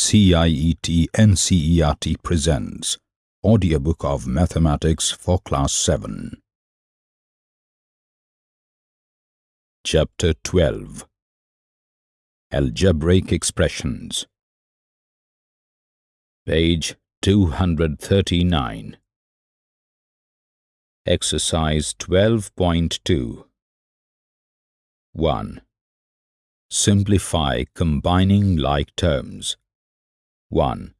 CIET NCERT presents Audiobook of Mathematics for Class 7. Chapter 12 Algebraic Expressions Page 239 Exercise 12.2 1. Simplify combining like terms. 1.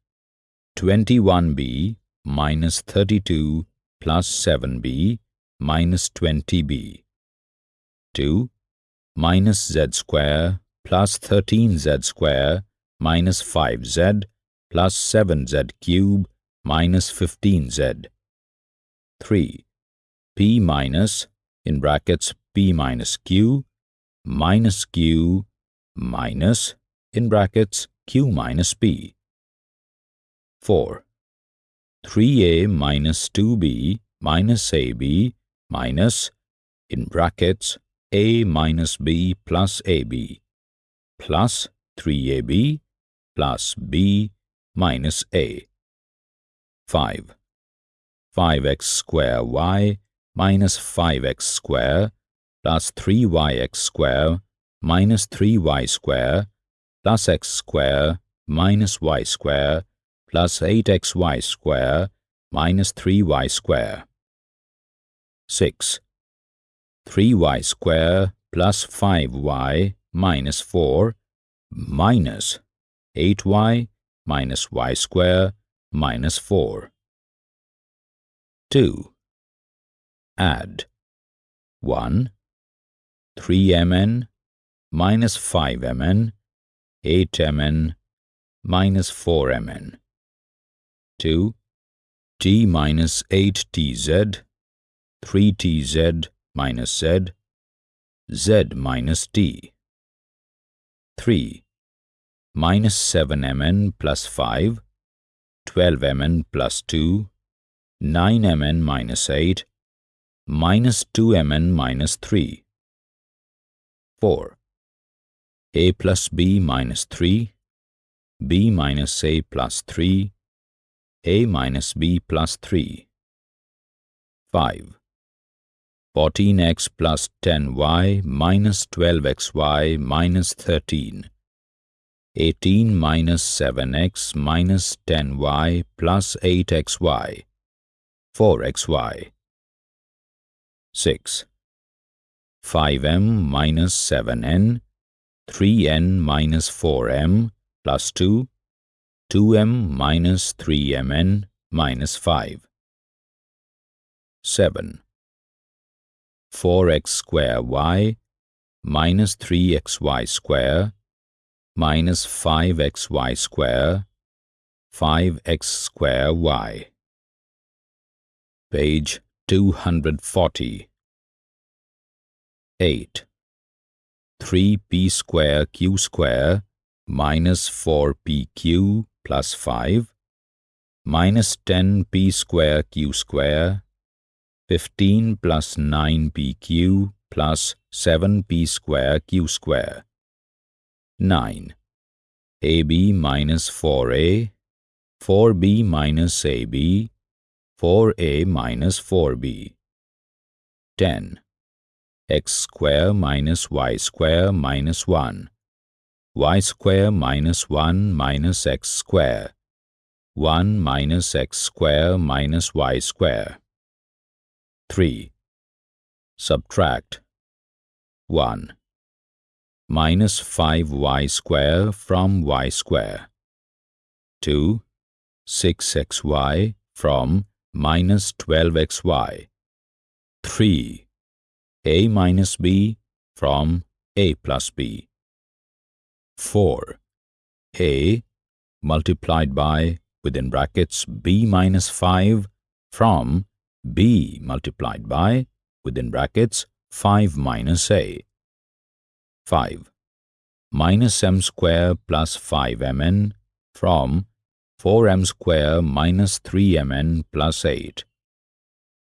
21b minus 32 plus 7b minus 20b. 2. Minus z square plus 13z square minus 5z plus 7z cube minus 15z. 3. p minus, in brackets p minus q, minus q minus, in brackets, q minus p. 4. 3a minus 2b minus ab minus, in brackets, a minus b plus ab, plus 3ab plus b minus a. 5. 5x square y minus 5x square plus 3yx square minus 3y square plus x square minus y square plus 8xy square minus 3y square. 6. 3y square plus 5y minus 4 minus 8y minus y square minus 4. 2. Add 1. 3mn minus 5mn, 8mn, minus 4mn. 2. t minus 8tz, 3tz minus z, z minus t. 3. Minus 7mn plus 5, 12mn plus 2, 9mn minus 8, minus 2mn minus 3. 4 a plus b minus 3, b minus a plus 3, a minus b plus 3. 5. 14x plus 10y minus 12xy minus 13. 18 minus 7x minus 10y plus 8xy. 4xy. 6. 5m minus 7n 3n minus 4m plus 2, 2m minus 3mn minus 5. 7. 4x square y minus 3xy square minus 5xy square 5x square y. Page 240. 8. 3p square q square minus 4pq plus 5 minus 10p square q square 15 plus 9pq plus 7p square q square. 9 ab minus 4a 4b minus ab 4a minus 4b 10 x square minus y square minus 1, y square minus 1 minus x square, 1 minus x square minus y square. 3. Subtract 1. Minus 5y square from y square. 2. 6xy from minus 12xy. 3 a minus b from a plus b. 4. a multiplied by within brackets b minus 5 from b multiplied by within brackets 5 minus a. 5. Minus m square plus 5mn from 4m square minus 3mn plus 8.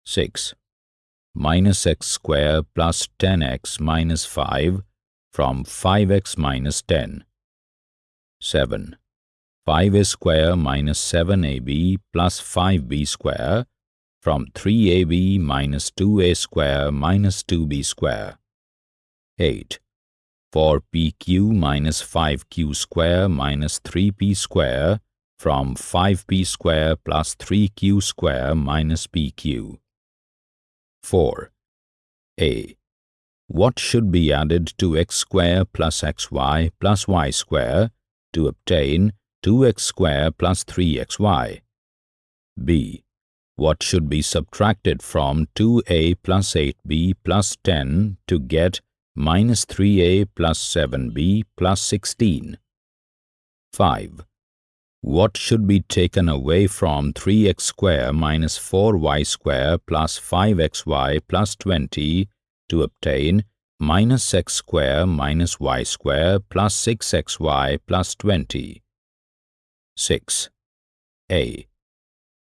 6 minus x square plus 10x minus 5 from 5x minus 10. 7. 5a square minus 7ab plus 5b square from 3ab minus 2a square minus 2b square. 8. For pq minus 5q square minus 3p square from 5p square plus 3q square minus pq. 4. A. What should be added to x square plus xy plus y square to obtain 2x square plus 3xy. b. What should be subtracted from 2a plus 8b plus 10 to get minus 3a plus 7b plus 16? 5. What should be taken away from 3x square minus 4y square plus 5xy plus 20 to obtain minus x square minus y square plus 6xy plus 20? 6. A.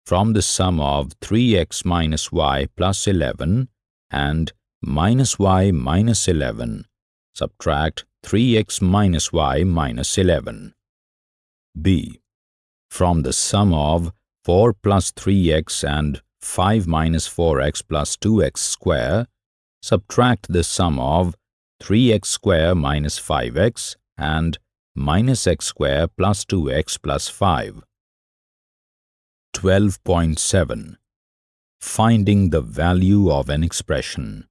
From the sum of 3x minus y plus 11 and minus y minus 11, subtract 3x minus y minus 11. B. From the sum of 4 plus 3x and 5 minus 4x plus 2x square, subtract the sum of 3x square minus 5x and minus x square plus 2x plus 5. 12.7 Finding the value of an expression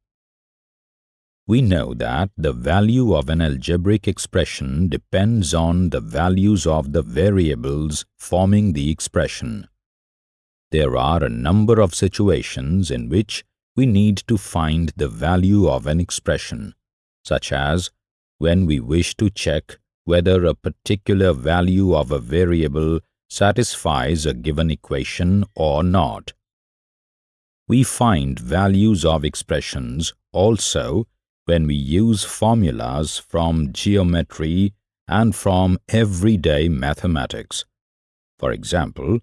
We know that the value of an algebraic expression depends on the values of the variables forming the expression. There are a number of situations in which we need to find the value of an expression, such as when we wish to check whether a particular value of a variable satisfies a given equation or not. We find values of expressions also when we use formulas from geometry and from everyday mathematics. For example,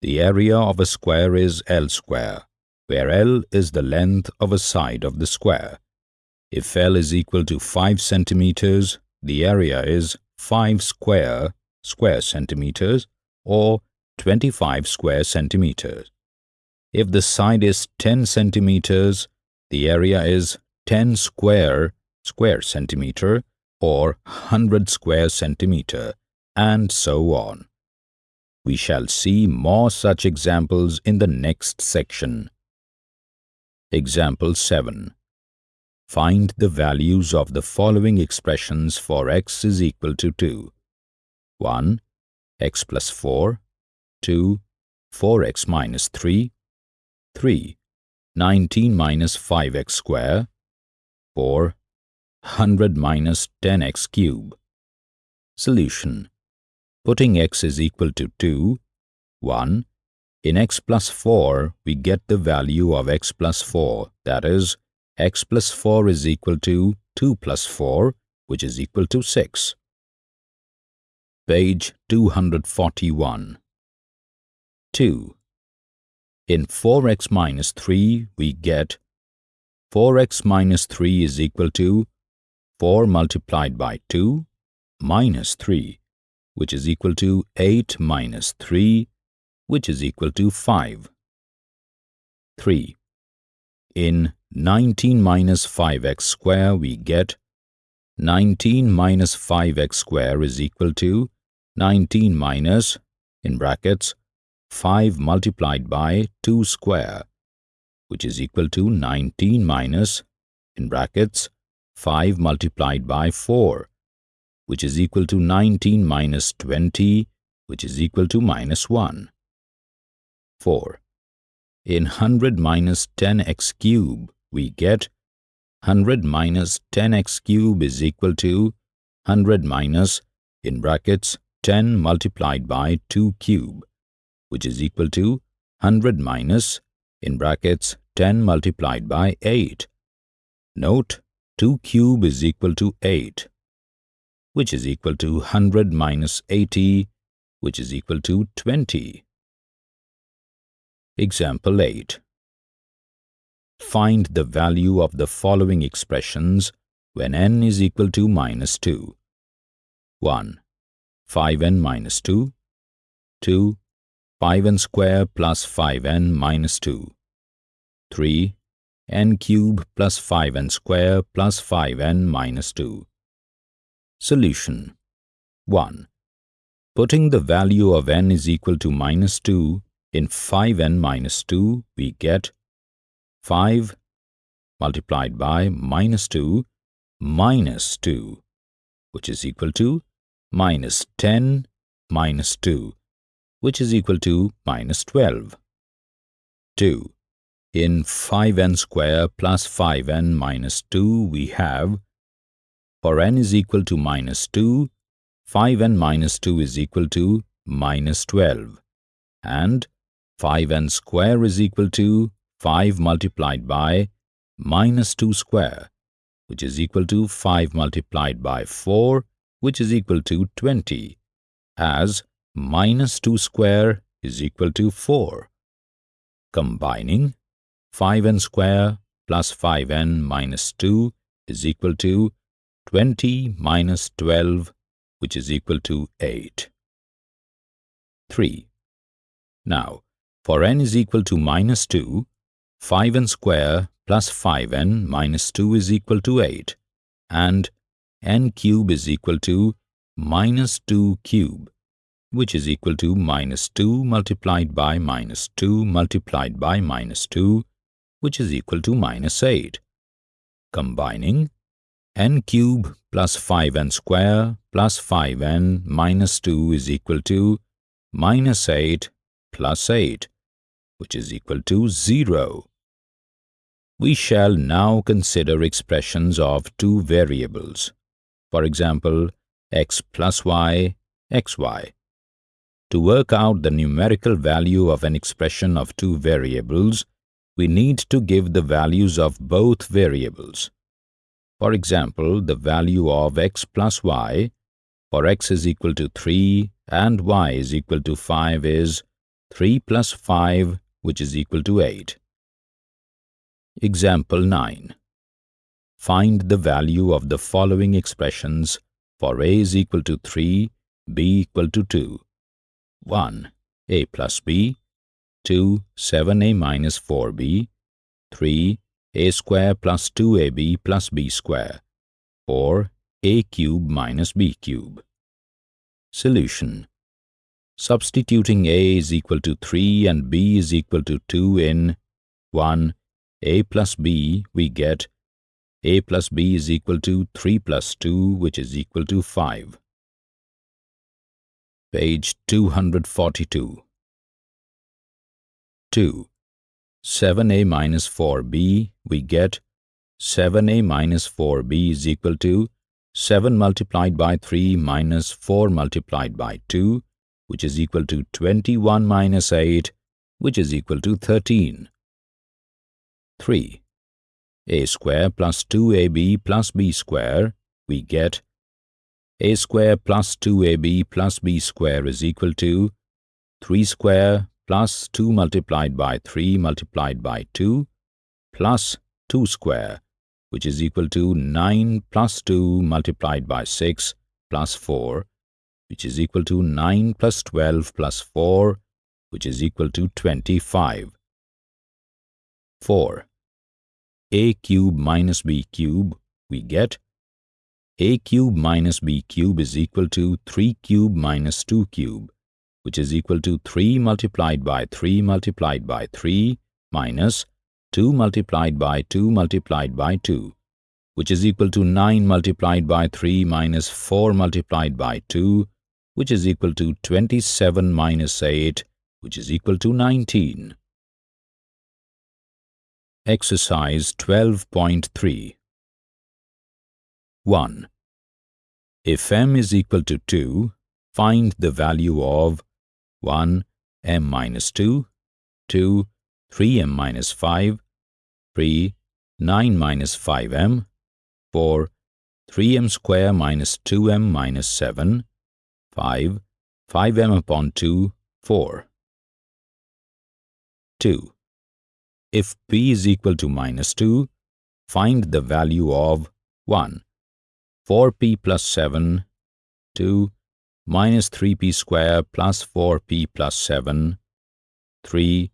the area of a square is L square, where L is the length of a side of the square. If L is equal to 5 centimeters, the area is 5 square square centimeters or 25 square centimeters. If the side is 10 centimeters, the area is 10 square square centimeter or 100 square centimeter, and so on. We shall see more such examples in the next section. Example 7. Find the values of the following expressions for x is equal to 2. 1. x plus 4 2. 4x minus 3 3. 19 minus 5x square 4. 100 minus 10x cube Solution Putting x is equal to 2 1. In x plus 4, we get the value of x plus 4, that is, x plus 4 is equal to 2 plus 4, which is equal to 6. Page 241. 2. In 4x minus 3, we get 4x minus 3 is equal to 4 multiplied by 2 minus 3, which is equal to 8 minus 3, which is equal to 5. 3. In 19 minus 5x square we get 19 minus 5x square is equal to 19 minus, in brackets, 5 multiplied by 2 square, which is equal to 19 minus, in brackets, 5 multiplied by 4, which is equal to 19 minus 20, which is equal to minus 1. 4. In 100 minus 10x cube, we get 100 minus 10x cube is equal to 100 minus, in brackets, 10 multiplied by 2 cube, which is equal to 100 minus, in brackets, 10 multiplied by 8. Note, 2 cube is equal to 8, which is equal to 100 minus 80, which is equal to 20. Example 8. Find the value of the following expressions when n is equal to minus 2. 1. 5n minus 2, 2. 5n square plus 5n minus 2. 3. n cube plus 5n square plus 5n minus 2. Solution 1. Putting the value of n is equal to minus 2 in 5n minus 2, we get 5 multiplied by minus 2 minus 2, which is equal to minus 10 minus 2, which is equal to minus 12. 2. In 5n square plus 5n minus 2 we have, for n is equal to minus 2, 5n minus 2 is equal to minus 12, and 5n square is equal to 5 multiplied by minus 2 square, which is equal to 5 multiplied by 4, which is equal to 20, as minus 2 square is equal to 4. Combining 5n square plus 5n minus 2 is equal to 20 minus 12, which is equal to 8. 3. Now, for n is equal to minus 2, 5n square plus 5n minus 2 is equal to 8, and n cube is equal to minus 2 cube, which is equal to minus 2 multiplied by minus 2 multiplied by minus 2, which is equal to minus 8. Combining n cube plus 5n square plus 5n minus 2 is equal to minus 8 plus 8, which is equal to 0. We shall now consider expressions of two variables, for example, x plus y, xy. To work out the numerical value of an expression of two variables, we need to give the values of both variables. For example, the value of x plus y, for x is equal to 3 and y is equal to 5 is 3 plus 5, which is equal to 8. Example 9. Find the value of the following expressions for a is equal to 3, b equal to 2. 1. a plus b 2. 7a minus 4b 3. a square plus 2ab plus b square 4. a cube minus b cube Solution Substituting a is equal to 3 and b is equal to 2 in 1. a plus b, we get a plus b is equal to 3 plus 2, which is equal to 5 page 242. 2. 7a minus 4b, we get 7a minus 4b is equal to 7 multiplied by 3 minus 4 multiplied by 2, which is equal to 21 minus 8, which is equal to 13. 3. a square plus 2ab plus b square, we get a square plus 2ab plus b square is equal to 3 square plus 2 multiplied by 3 multiplied by 2 plus 2 square, which is equal to 9 plus 2 multiplied by 6 plus 4, which is equal to 9 plus 12 plus 4, which is equal to 25. 4. a cube minus b cube, we get a cube minus b cube is equal to 3 cube minus 2 cube, which is equal to 3 multiplied by 3 multiplied by 3 minus 2 multiplied by 2 multiplied by 2, which is equal to 9 multiplied by 3 minus 4 multiplied by 2, which is equal to 27 minus 8, which is equal to 19. Exercise 12.3 1. If m is equal to 2, find the value of 1. m minus 2, 2. 3m minus 5, 3. 9 minus 5m, 4. 3m square minus 2m minus 7, 5. 5m upon 2, 4. 2. If p is equal to minus 2, find the value of 1. 4p plus 7, 2, minus 3p square plus 4p plus 7, 3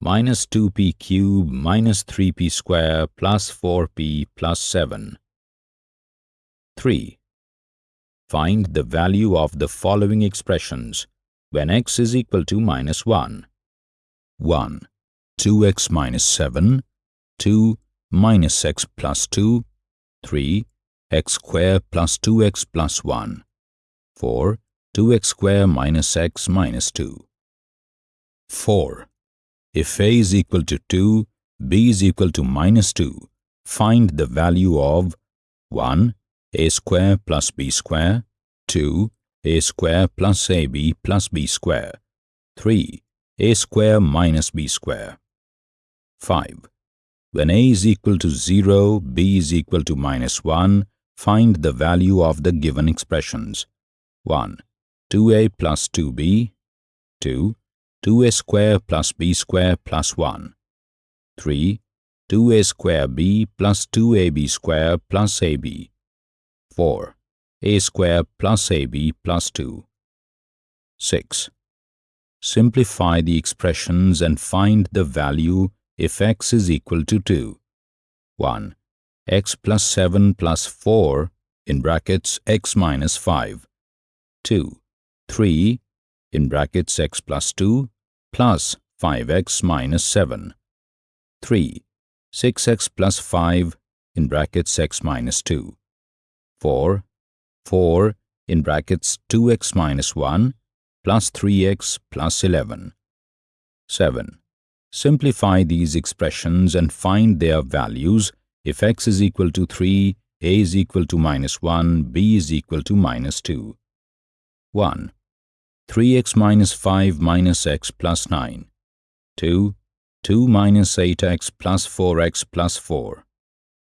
minus 2p cube minus 3p square plus 4p plus 7. 3. Find the value of the following expressions when x is equal to minus 1. 1. 2x minus 7, 2 minus x plus 2, 3 x square plus 2x plus 1, 4 2x square minus x minus 2. 4. If a is equal to 2, b is equal to minus 2, find the value of 1 a square plus b square, 2 a square plus ab plus b square, 3 a square minus b square. 5. When a is equal to 0, b is equal to minus 1, find the value of the given expressions. 1. 2a plus 2b, 2. 2a square plus b square plus 1. 3. 2a square b plus 2ab square plus ab. 4. a square plus ab plus 2. 6. Simplify the expressions and find the value if x is equal to 2. 1. x plus 7 plus 4 in brackets x minus 5. 2. 3 in brackets x plus 2 plus 5x minus 7. 3. 6x plus 5 in brackets x minus 2. 4. 4 in brackets 2x minus 1 plus 3x plus 11. 7. Simplify these expressions and find their values if x is equal to 3, a is equal to minus 1, b is equal to minus 2. 1. 3x minus 5 minus x plus 9. 2. 2 minus 8x plus 4x plus 4.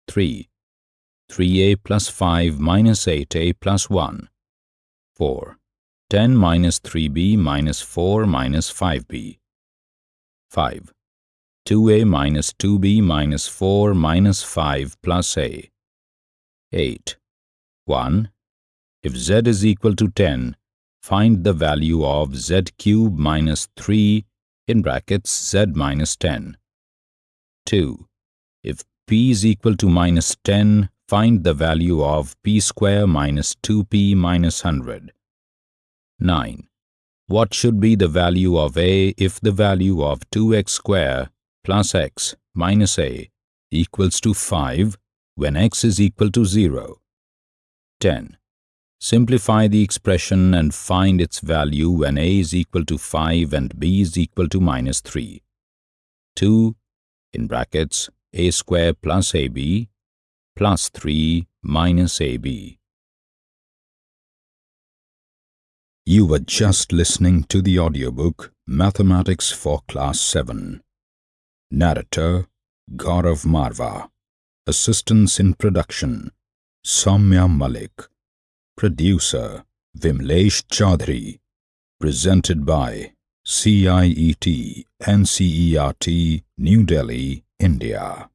3. 3a plus 5 minus 8a plus 1. 4. 10 minus 3b minus 4 minus 5b. 5. 2a minus 2b minus 4 minus 5 plus a. 8. 1. If z is equal to 10, find the value of z cube minus 3 in brackets z minus 10. 2. If p is equal to minus 10, find the value of p square minus 2p minus 100. 9. What should be the value of a if the value of 2x square plus x minus a equals to 5 when x is equal to 0? 10. Simplify the expression and find its value when a is equal to 5 and b is equal to minus 3. 2 in brackets a square plus ab plus 3 minus ab. You were just listening to the audiobook Mathematics for Class 7. Narrator Gaurav Marva. Assistance in production Soumya Malik. Producer Vimlesh Chaudhary. Presented by CIET NCERT New Delhi, India.